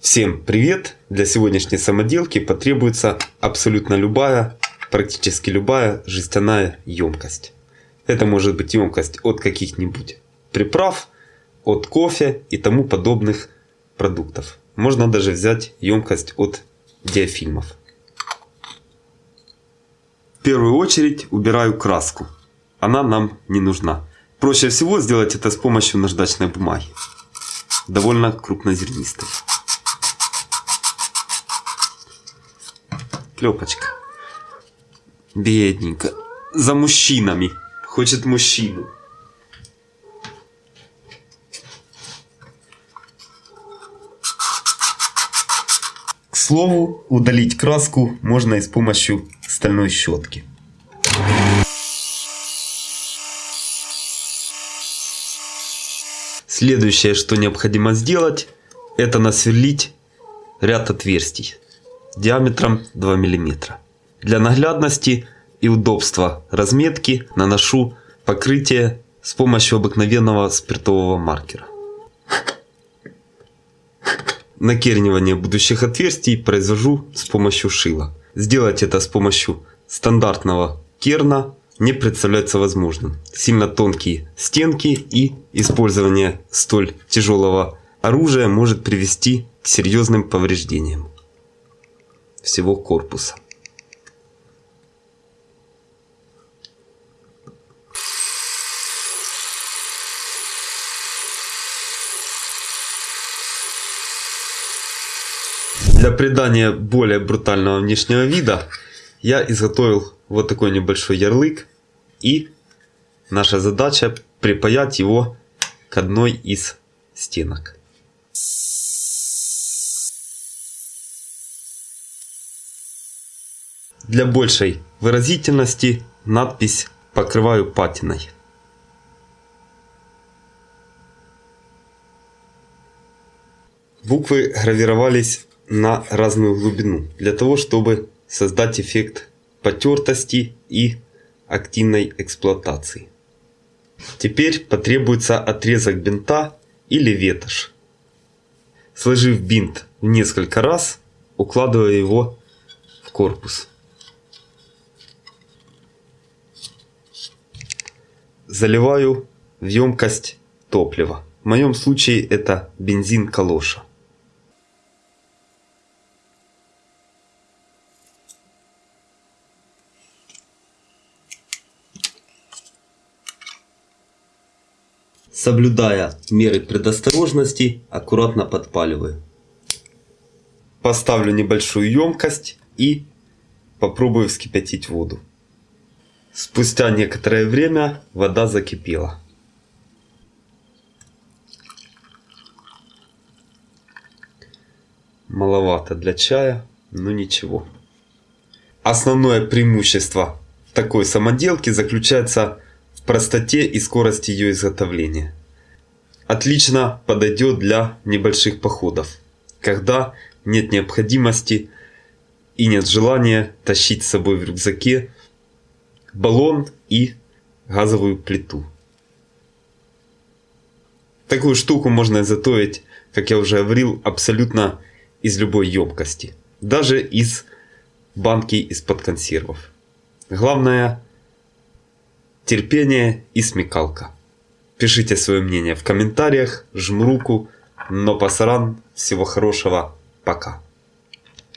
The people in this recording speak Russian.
Всем привет! Для сегодняшней самоделки потребуется абсолютно любая, практически любая жестяная емкость. Это может быть емкость от каких-нибудь приправ, от кофе и тому подобных продуктов. Можно даже взять емкость от диафильмов. В первую очередь убираю краску. Она нам не нужна. Проще всего сделать это с помощью наждачной бумаги. Довольно крупнозернистой. Клепочка. Бедненько. За мужчинами. Хочет мужчину. К слову, удалить краску можно и с помощью стальной щетки. Следующее, что необходимо сделать, это насверлить ряд отверстий диаметром 2 мм. Для наглядности и удобства разметки наношу покрытие с помощью обыкновенного спиртового маркера. Накернивание будущих отверстий произвожу с помощью шила. Сделать это с помощью стандартного керна не представляется возможным. Сильно тонкие стенки и использование столь тяжелого оружия может привести к серьезным повреждениям всего корпуса. Для придания более брутального внешнего вида я изготовил вот такой небольшой ярлык и наша задача припаять его к одной из стенок. Для большей выразительности надпись покрываю патиной. Буквы гравировались на разную глубину, для того чтобы создать эффект потертости и активной эксплуатации. Теперь потребуется отрезок бинта или ветошь. Сложив бинт в несколько раз, укладывая его в корпус. Заливаю в емкость топлива. В моем случае это бензин калоша. Соблюдая меры предосторожности, аккуратно подпаливаю. Поставлю небольшую емкость и попробую вскипятить воду. Спустя некоторое время вода закипела. Маловато для чая, но ничего. Основное преимущество такой самоделки заключается в простоте и скорости ее изготовления. Отлично подойдет для небольших походов, когда нет необходимости и нет желания тащить с собой в рюкзаке баллон и газовую плиту. Такую штуку можно изготовить, как я уже говорил, абсолютно из любой емкости. Даже из банки из-под консервов. Главное терпение и смекалка. Пишите свое мнение в комментариях, жму руку, но пасаран, всего хорошего, пока.